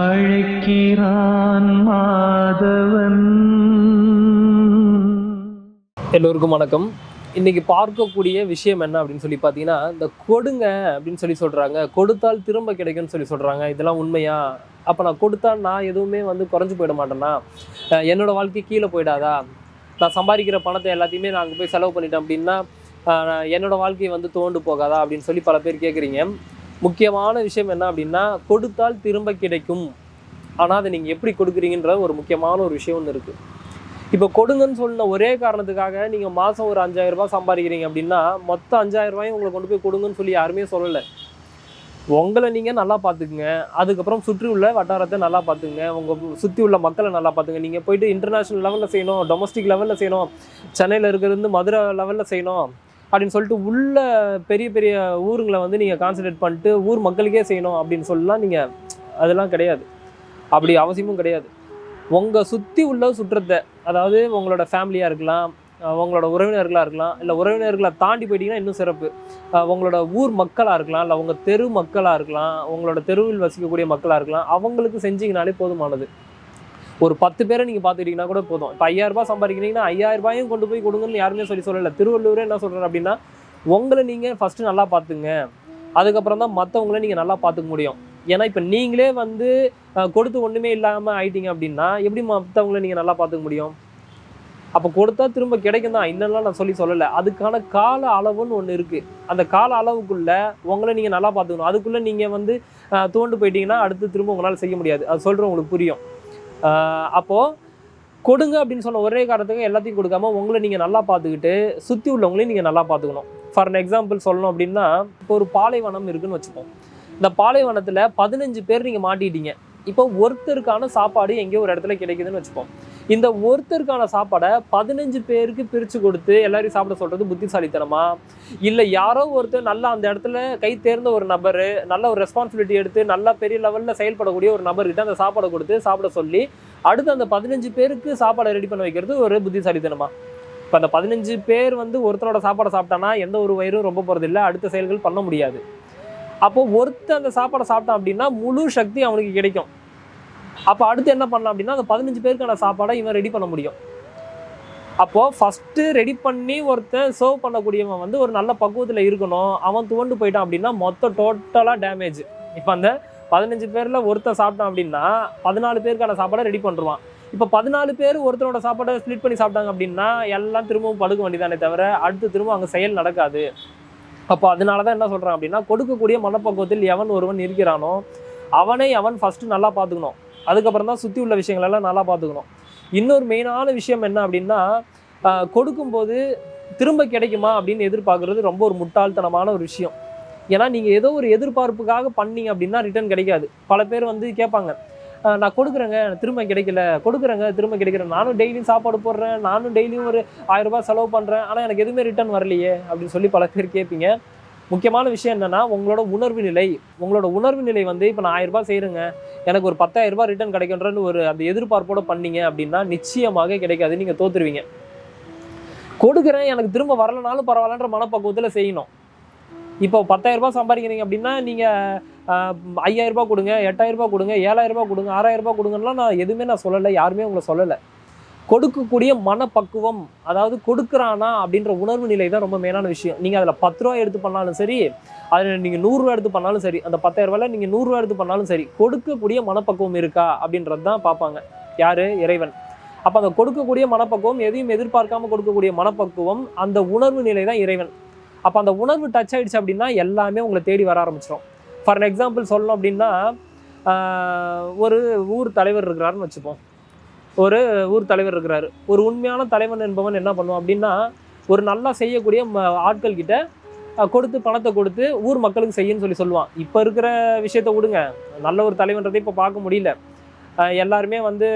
அழைக்கிறான் மாதவன். எல்லோருக்கும் வணக்கம். இன்னைக்கு பார்க்கக்கூடிய விஷயம் என்ன அப்படின்னு சொல்லி பார்த்தீங்கன்னா இந்த கொடுங்க அப்படின்னு சொல்லி சொல்கிறாங்க கொடுத்தால் திரும்ப கிடைக்கும்னு சொல்லி சொல்கிறாங்க இதெல்லாம் உண்மையா? அப்போ நான் கொடுத்தா நான் எதுவுமே வந்து குறைஞ்சு போயிட மாட்டேன்னா? என்னோடய என்னோட வாழ்க்கை கீழே போயிடாதா? நான் சம்பாதிக்கிற பணத்தை எல்லாத்தையுமே நான் அங்கே போய் செலவு பண்ணிட்டேன் அப்படின்னா என்னோடய வாழ்க்கையை என்னோட வந்து தோண்டு போகாதா அப்படின்னு சொல்லி பல பேர் கேட்குறீங்க முக்கியமான விஷயம் என்ன அப்படின்னா கொடுத்தால் திரும்ப கிடைக்கும். ஆனால் அதை நீங்கள் எப்படி கொடுக்குறீங்கன்ற ஒரு முக்கியமான ஒரு விஷயம் ஒன்று இருக்குது இப்போ கொடுங்கன்னு சொன்ன ஒரே காரணத்துக்காக நீங்கள் மாதம் ஒரு அஞ்சாயிரம் ரூபாய் சம்பாதிக்கிறீங்க அப்படின்னா மொத்தம் அஞ்சாயிரம் ரூபாயும் உங்களை கொண்டு போய் கொடுங்கன்னு சொல்லி யாருமே சொல்லலை. உங்களை நீங்கள் நல்லா பார்த்துக்குங்க. அதுக்கப்புறம் சுற்றி உள்ள வட்டாரத்தை நல்லா பார்த்துக்குங்க. உங்கள் சுற்றி உள்ள மக்களை நல்லா பார்த்துங்க நீங்கள் போயிட்டு இன்டர்நேஷ்னல் லெவலில் செய்யணும் டொமஸ்டிக் லெவலில் செய்யணும். சென்னையில் இருக்கிறது மதுரை லெவலில் செய்யணும். அப்படின்னு சொல்லிட்டு உள்ள பெரிய பெரிய ஊருங்களை வந்து நீங்கள் கான்சன்ட்ரேட் பண்ணிட்டு ஊர் மக்களுக்கே செய்யணும் அப்படின்னு சொல்லலாம் நீங்கள் அதெல்லாம் கிடையாது. அப்படி அவசியமும் கிடையாது. உங்கள் சுற்றி உள்ள சுற்றத்தை அதாவது உங்களோட ஃபேமிலியாக இருக்கலாம் உங்களோட உறவினர்களாக இருக்கலாம் இல்லை உறவினர்களை தாண்டி போயிட்டீங்கன்னா இன்னும் சிறப்பு. உங்களோட ஊர் மக்களாக இருக்கலாம் இல்லை உங்கள் தெரு மக்களாக இருக்கலாம் உங்களோட தெருவில் வசிக்கக்கூடிய மக்களாக இருக்கலாம் அவங்களுக்கு செஞ்சிங்கனாலே போதுமானது. ஒரு பத்து பேரை நீங்கள் பார்த்துக்கிட்டீங்கன்னா கூட போதும். இப்போ ஐயாயிரம் ரூபாய் சம்பாதிக்கிறீங்கன்னா ஐயாயிரரூபாயும் கொண்டு போய் கொடுங்கன்னு யாருமே சொல்லி சொல்லலை. திருவள்ளூரே என்ன சொல்கிறார் அப்படின்னா உங்களை நீங்கள் ஃபஸ்ட்டு நல்லா பார்த்துங்க. அதுக்கப்புறம் தான் மற்றவங்கள நீங்கள் நல்லா பார்த்துக்க முடியும். ஏன்னா இப்போ நீங்களே வந்து கொடுத்து ஒன்றுமே இல்லாமல் ஆயிட்டீங்க அப்படின்னா எப்படி மற்றவங்கள நீங்கள் நல்லா பார்த்துக்க முடியும்? அப்போ கொடுத்தா திரும்ப கிடைக்கும் தான் இன்னெல்லாம் நான் சொல்லி சொல்லலை. அதுக்கான கால அளவுன்னு ஒன்று இருக்குது அந்த கால அளவுக்குள்ளே உங்களை நீங்கள் நல்லா பார்த்துக்கணும். அதுக்குள்ளே நீங்கள் வந்து தோண்டு போயிட்டீங்கன்னா அடுத்து திரும்ப உங்களால் செய்ய முடியாது. அது சொல்கிற உங்களுக்கு புரியும். அப்போது கொடுங்க அப்படின்னு சொன்ன ஒரே காரணத்துக்கு எல்லாத்தையும் கொடுக்காம உங்களை நீங்கள் நல்லா பார்த்துக்கிட்டு சுற்றி உள்ளவங்களையும் நீங்கள் நல்லா பார்த்துக்கணும். ஃபார் அன் எக்ஸாம்பிள் சொல்லணும் அப்படின்னா இப்போ ஒரு பாலைவனம் இருக்குன்னு வச்சுப்போம். இந்த பாலைவனத்தில் பதினஞ்சு பேர் நீங்கள் மாட்டிட்டீங்க. இப்போ ஒருத்தருக்கான சாப்பாடு எங்கேயோ ஒரு இடத்துல கிடைக்குதுன்னு வச்சுப்போம். இந்த ஒருத்தருக்கான சாப்பாடை பதினஞ்சு பேருக்கு பிரித்து கொடுத்து எல்லாரையும் சாப்பிட சொல்கிறது புத்திசாலித்தனமா? இல்லை யாரோ ஒருத்தர் நல்லா அந்த இடத்துல கை தேர்ந்த ஒரு நபர் நல்ல ஒரு ரெஸ்பான்சிபிலிட்டி எடுத்து நல்லா பெரிய லெவலில் செயல்படக்கூடிய ஒரு நபர்கிட்ட அந்த சாப்பாடை கொடுத்து சாப்பிட சொல்லி அடுத்து அந்த பதினஞ்சு பேருக்கு சாப்பாடை ரெடி பண்ண வைக்கிறது ஒரு புத்திசாலித்தனமா? இப்போ அந்த பதினஞ்சு பேர் வந்து ஒருத்தனோட சாப்பாடை சாப்பிட்டானா எந்த ஒரு வயிறும் ரொம்ப போகிறது அடுத்த செயல்கள் பண்ண முடியாது. அப்போது ஒருத்தர் அந்த சாப்பாடை சாப்பிட்டான் அப்படின்னா முழு சக்தி அவனுக்கு கிடைக்கும். அப்போ அடுத்து என்ன பண்ணலாம் அப்படின்னா அந்த பதினஞ்சு பேருக்கான சாப்பாடை இவன் ரெடி பண்ண முடியும். அப்போது ஃபஸ்ட்டு ரெடி பண்ணி ஒருத்தன் சர்வ் பண்ணக்கூடியவன் வந்து ஒரு நல்ல பக்குவத்தில் இருக்கணும். அவன் துவண்டு போயிட்டான் அப்படின்னா மொத்தம் டோட்டலாக டேமேஜ் இப்போ அந்த பதினஞ்சு பேரில் ஒருத்தன் சாப்பிட்டான் அப்படின்னா பதினாலு பேருக்கான சாப்பாடை ரெடி பண்ணுருவான் இப்போ பதினாலு பேர் ஒருத்தரோட சாப்பாடை ஸ்ப்ளிட் பண்ணி சாப்பிட்டாங்க அப்படின்னா எல்லாம் திரும்பவும் படுக்க வேண்டியதானே தவிர அடுத்து திரும்ப அங்கே செயல் நடக்காது. அப்போ அதனால தான் என்ன சொல்கிறான் அப்படின்னா கொடுக்கக்கூடிய மனப்பக்குவத்தில் எவன் ஒருவன் இருக்கிறானோ அவனை அவன் ஃபஸ்ட்டு நல்லா பார்த்துக்கணும். அதுக்கப்புறம் தான் சுற்றி உள்ள விஷயங்களெல்லாம் நல்லா பார்த்துக்கணும். இன்னொரு மெயினான விஷயம் என்ன அப்படின்னா கொடுக்கும்போது திரும்ப கிடைக்குமா அப்படின்னு எதிர்பார்க்குறது ரொம்ப ஒரு முட்டாள்தனமான ஒரு விஷயம். ஏன்னா நீங்கள் ஏதோ ஒரு எதிர்பார்ப்புக்காக பண்ணீங்க அப்படின்னா ரிட்டர்ன் கிடைக்காது. பல பேர் வந்து கேட்பாங்க நான் கொடுக்குறேங்க திரும்ப கிடைக்கல. கொடுக்குறேங்க திரும்ப கிடைக்கல. நானும் டெய்லியும் சாப்பாடு போடுறேன். நானும் டெய்லியும் ஒரு ஆயிரம் ரூபாய் செலவு பண்ணுறேன் ஆனால் எனக்கு எதுவுமே ரிட்டர்ன் வரலையே அப்படின்னு சொல்லி பல பேர் கேட்பீங்க. முக்கியமான விஷயம் என்னென்னா உங்களோட உணர்வு நிலை. உங்களோட உணர்வு நிலை வந்து இப்போ நான் ஆயிரம் ரூபாய் செய்கிறேங்க எனக்கு ஒரு பத்தாயிரரூபா ரிட்டர்ன் கிடைக்கின்றன்னு ஒரு அந்த எதிர்பார்ப்போடு பண்ணீங்க அப்படின்னா நிச்சயமாக கிடைக்காது. நீங்கள் தோத்துருவீங்க. கொடுக்குறேன் எனக்கு திரும்ப வரலனாலும் பரவாயில்லன்ற மனப்பக்குவத்தில் செய்யணும். இப்போ பத்தாயிரரூபா சம்பாதிக்கிறீங்க அப்படின்னா நீங்கள் ஐயாயிரரூபா கொடுங்க எட்டாயிரரூபா கொடுங்க ஏழாயிரரூபா கொடுங்க ஆறாயிரரூபா கொடுங்கன்னா நான் எதுவுமே நான் சொல்லலை யாருமே உங்களை சொல்லலை. கொடுக்கக்கூடிய மனப்பக்குவம் அதாவது கொடுக்குறானா அப்படின்ற உணர்வு நிலை தான் ரொம்ப மெயினான விஷயம். நீங்கள் அதில் பத்து ரூபா எடுத்து பண்ணாலும் சரி அதில் நீங்கள் நூறுரூவா எடுத்து பண்ணாலும் சரி அந்த பத்தாயிரம் ரூபாயில் நீங்கள் நூறுரூவா எடுத்து பண்ணாலும் சரி கொடுக்கக்கூடிய மனப்பக்குவம் இருக்கா அப்படின்றது தான் பார்ப்பாங்க. யார்? இறைவன். அப்போ அந்த கொடுக்கக்கூடிய மனப்பக்குவம் எதையும் எதிர்பார்க்காம கொடுக்கக்கூடிய மனப்பக்குவம் அந்த உணர்வு நிலை தான் இறைவன். அப்போ அந்த உணர்வு டச் ஆகிடுச்சு அப்படின்னா எல்லாமே உங்களை தேடி வர ஆரம்பிச்சிடும் ஃபார் எக்ஸாம்பிள் சொல்லணும் அப்படின்னா ஒரு ஊர் தலைவர் இருக்கிறாருன்னு வச்சுப்போம். ஒரு ஊர் தலைவர் இருக்கிறாரு. ஒரு உண்மையான தலைவன் என்பவன் என்ன பண்ணுவான் அப்படின்னா ஒரு நல்லா செய்யக்கூடிய ம- ஆட்கள் கிட்ட கொடுத்து பணத்தை கொடுத்து ஊர் மக்களுக்கு செய்யுன்னு சொல்லி சொல்லுவான். இப்போ இருக்கிற விஷயத்த விடுங்க. நல்ல ஒரு தலைவன்றதை இப்போ பார்க்க முடியல. எல்லாருமே வந்து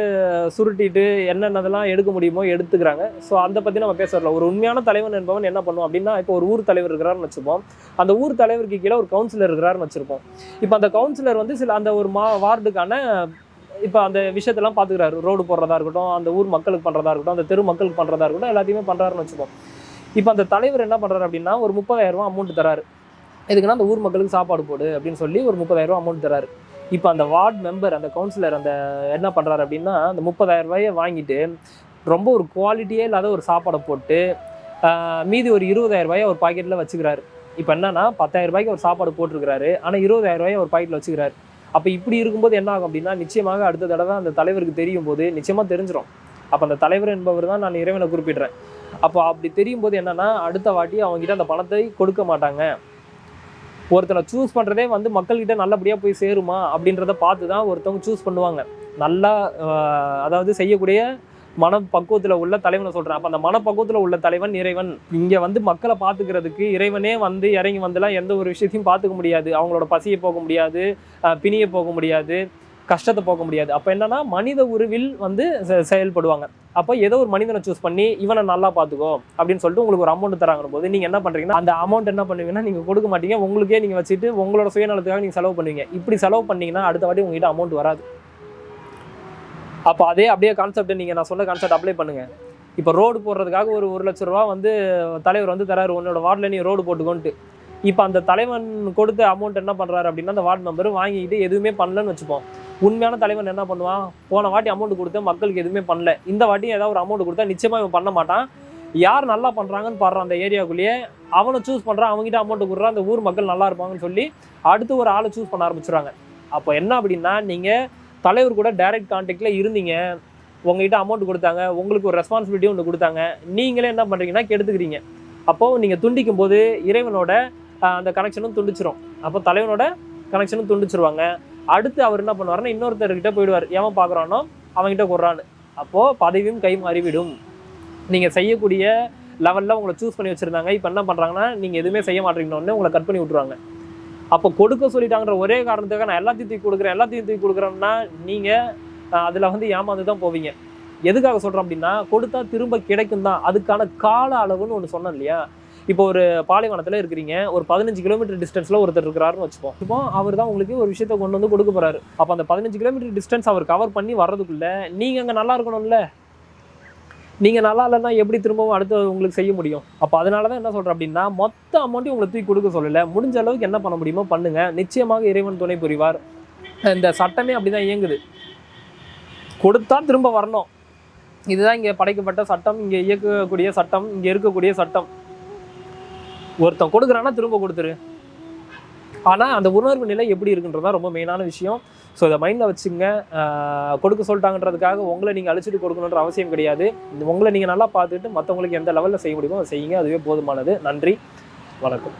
சுருட்டிட்டு என்னென்னதெல்லாம் எடுக்க முடியுமோ எடுத்துக்கிறாங்க. ஸோ அதை பற்றி நம்ம பேசல ஒரு உண்மையான தலைவன் என்பவன் என்ன பண்ணுவோம் அப்படின்னா இப்போ ஒரு ஊர் தலைவர் இருக்கிறாருன்னு வச்சுப்போம். அந்த ஊர் தலைவருக்கு கீழே ஒரு கவுன்சிலர் இருக்கிறாருன்னு வச்சுருப்போம். இப்போ அந்த கவுன்சிலர் வந்து சில அந்த ஒரு மா வார்டுக்கான இப்போ அந்த விஷயத்தெல்லாம் பார்த்துக்கிறாரு ரோடு போடுறதா இருக்கட்டும் அந்த ஊர் மக்களுக்கு பண்ணுறதா இருக்கட்டும் அந்த தெரு மக்களுக்கு பண்ணுறதா இருக்கட்டும் எல்லாத்தையுமே பண்ணுறாருன்னு வச்சுப்போம். இப்போ அந்த தலைவர் என்ன பண்ணுறாரு அப்படின்னா ஒரு முப்பதாயிரரூவா அமௌண்ட் தராரு. எதுக்குன்னா அந்த ஊர் மக்களுக்கு சாப்பாடு போடு அப்படின்னு சொல்லி ஒரு முப்பதாயிரரூவா அமௌண்ட் தராரு. இப்போ அந்த வார்டு மெம்பர் அந்த கவுன்சிலர் அந்த என்ன பண்ணுறாரு அப்படின்னா அந்த முப்பதாயிரம் ரூபாயை வாங்கிட்டு ரொம்ப ஒரு குவாலிட்டியே இல்லாத ஒரு சாப்பாடை போட்டு மீதி ஒரு இருபதாயிரம் ரூபாயை ஒரு பாக்கெட்டில் வச்சுக்கிறாரு. இப்போ என்னன்னா பத்தாயிரம் ரூபாய்க்கு ஒரு சாப்பாடு போட்டிருக்கிறாரு. ஆனால் இருபதாயிரம் ரூபாயை ஒரு பாக்கெட்டில் வச்சுக்கிறாரு. அப்போ இப்படி இருக்கும்போது என்ன ஆகும் அப்படின்னா நிச்சயமாக அடுத்த தடவை அந்த தலைவருக்கு தெரியும் போது நிச்சயமாக தெரிஞ்சிடும் அப்போ அந்த தலைவர் என்பவர் தான் நான் இறைவனை குறிப்பிடுறேன். அப்போ அப்படி தெரியும் போது என்னன்னா அடுத்த வாட்டி அவங்ககிட்ட அந்த பணத்தை கொடுக்க மாட்டாங்க. ஒருத்தனை சூஸ் பண்ணுறதே வந்து மக்கள்கிட்ட நல்லபடியாக போய் சேருமா அப்படின்றத பார்த்து தான் ஒருத்தவங்க சூஸ் பண்ணுவாங்க. நல்லா அதாவது செய்யக்கூடிய மனப்பக்குவத்தில் உள்ள தலைவனை சொல்கிறேன் அப்போ அந்த மனப்பக்குவத்தில் உள்ள தலைவன் இறைவன். இங்கே வந்து மக்களை பார்த்துக்கிறதுக்கு இறைவனே வந்து இறங்கி வந்துலாம் எந்த ஒரு விஷயத்தையும் பார்த்துக்க முடியாது. அவங்களோட பசியை போக முடியாது பிணியை போக முடியாது கஷ்டத்தை போக முடியாது. அப்போ என்னன்னா மனித உருவில் வந்து செ- செயல்படுவாங்க. அப்போ ஏதோ ஒரு மனிதனை சூஸ் பண்ணி இவனை நல்லா பார்த்துக்கோ அப்படின்னு சொல்லிட்டு உங்களுக்கு ஒரு அமௌண்ட் தராங்கிற போது நீங்கள் என்ன பண்ணுறீங்கன்னா அந்த அமௌண்ட் என்ன பண்ணுவீங்கன்னா நீங்கள் கொடுக்க மாட்டீங்க. உங்களுக்கே நீங்கள் வச்சுட்டு உங்களோட சுயநலத்துக்காக நீங்கள் செலவு பண்ணுவீங்க. இப்படி செலவு பண்ணீங்கன்னா அடுத்த வாட்டி உங்ககிட்ட அமௌண்ட் வராது. அப்போ அதே அப்படியே கான்செப்ட் நீங்கள் நான் சொன்ன கான்செப்ட் அப்ளை பண்ணுங்கள் இப்போ ரோடு போடுறதுக்காக ஒரு ஒரு லட்ச ரூபா வந்து தலைவர் வந்து தராரு. உன்னோட வார்டில் நீ ரோடு போட்டுக்கோன்ட்டு. இப்போ அந்த தலைவன் கொடுத்த அமௌண்ட் என்ன பண்ணுறாரு அப்படின்னா அந்த வார்டு மெம்பர் வாங்கிட்டு எதுவுமே பண்ணலன்னு வச்சுப்போம். உண்மையான தலைவன் என்ன பண்ணுவான்? போன வாட்டி அமௌண்ட் கொடுத்த மக்களுக்கு எதுவுமே பண்ணல. இந்த வாட்டி ஏதாவது ஒரு அமௌண்ட் கொடுத்தா நிச்சயமாக இவன் பண்ண மாட்டான். யார் நல்லா பண்ணுறாங்கன்னு பாடுறான் அந்த ஏரியாவுக்குள்ளேயே அவனை சூஸ் பண்ணுறான் அவங்ககிட்ட அமௌண்ட் கொடுறான் அந்த ஊர் மக்கள் நல்லா இருப்பாங்கன்னு சொல்லி அடுத்து ஒரு ஆளை சூஸ் பண்ண ஆரம்பிச்சுறாங்க அப்போ என்ன அப்படின்னா நீங்கள் தலைவர் கூட டைரக்ட் கான்டாக்டில் இருந்தீங்க. உங்ககிட்ட அமௌண்ட் கொடுத்தாங்க. உங்களுக்கு ஒரு ரெஸ்பான்சிபிலிட்டி ஒன்று கொடுத்தாங்க. நீங்களே என்ன பண்ணுறீங்கன்னா கெடுத்துக்கிறீங்க. அப்போது நீங்கள் துண்டிக்கும் போது இறைவனோட அந்த கனெக்ஷனும் துண்டிச்சிரும். அப்போ தலைவனோட கனெக்ஷனும் துண்டிச்சிருவாங்க. அடுத்து அவர் என்ன பண்ணுவாருன்னா இன்னொருத்தர்கிட்ட போயிடுவார். ஏன் பார்க்குறானோ அவங்ககிட்ட கொடுறான்னு அப்போது பதவியும் கை மாறிவிடும். நீங்கள் செய்யக்கூடிய லெவலில் உங்களை சூஸ் பண்ணி வச்சுருந்தாங்க. இப்போ என்ன பண்ணுறாங்கன்னா நீங்கள் எதுவுமே செய்ய மாட்டீங்கன்னு உங்களை கட் பண்ணி விட்ருவாங்க அப்போ கொடுக்க சொல்லிட்டாங்கிற ஒரே காரணத்துக்காக நான் எல்லாத்தையும் தூக்கி கொடுக்குறேன் எல்லாத்தையும் தூக்கி கொடுக்குறேன்னா நீங்கள் அதில் வந்து ஏமாந்து தான் போவீங்க. எதுக்காக சொல்கிறோம் அப்படின்னா கொடுத்தா திரும்ப கிடைக்கும் தான். அதுக்கான கால அளவுன்னு ஒன்று சொன்னேன் இல்லையா? இப்போ ஒரு பாலைவனத்தில் இருக்கிறீங்க ஒரு பதினஞ்சு கிலோமீட்டர் டிஸ்டன்ஸில் ஒருத்தர் இருக்கிறாருன்னு வச்சுப்போம் இப்போ அவர் தான் உங்களுக்கு ஒரு விஷயத்தை கொண்டு வந்து கொடுக்க போறாரு. அப்போ அந்த பதினஞ்சு கிலோமீட்டர் டிஸ்டன்ஸ் அவர் கவர் பண்ணி வர்றதுக்குள்ளே நீங்கள் அங்கே நல்லா இருக்கணும்ல? நீங்கள் நல்லா இல்லைன்னா எப்படி திரும்பவும் அடுத்து உங்களுக்கு செய்ய முடியும்? அப்போ அதனால தான் என்ன சொல்கிறேன் அப்படின்னா மொத்த அமௌண்ட்டையும் உங்களை தூக்கி கொடுக்க சொல்லலை. முடிஞ்ச அளவுக்கு என்ன பண்ண முடியுமோ பண்ணுங்கள் நிச்சயமாக இறைவன் துணை புரிவார். இந்த சட்டமே அப்படிதான் இயங்குது. கொடுத்தா திரும்ப வரணும். இதுதான் இங்கே படைக்கப்பட்ட சட்டம். இங்கே இயக்கக்கூடிய சட்டம். இங்கே இருக்கக்கூடிய சட்டம். ஒருத்தன் கொடுக்குறான்னா திரும்ப கொடுத்துரு. ஆனால் அந்த உணர்வு நிலை எப்படி இருக்குன்றதா ரொம்ப மெயினான விஷயம். ஸோ இதை மைண்டில் வச்சுங்க. கொடுக்க சொல்லிட்டாங்கன்றதுக்காக உங்களை நீங்கள் அழிச்சிட்டு கொடுக்கணுன்ற அவசியம் கிடையாது. இந்த உங்களை நீங்கள் நல்லா பார்த்துட்டு மற்றவங்களுக்கு எந்த லெவலில் செய்ய முடியுமோ அதை செய்யுங்க. அதுவே போதுமானது. நன்றி. வணக்கம்.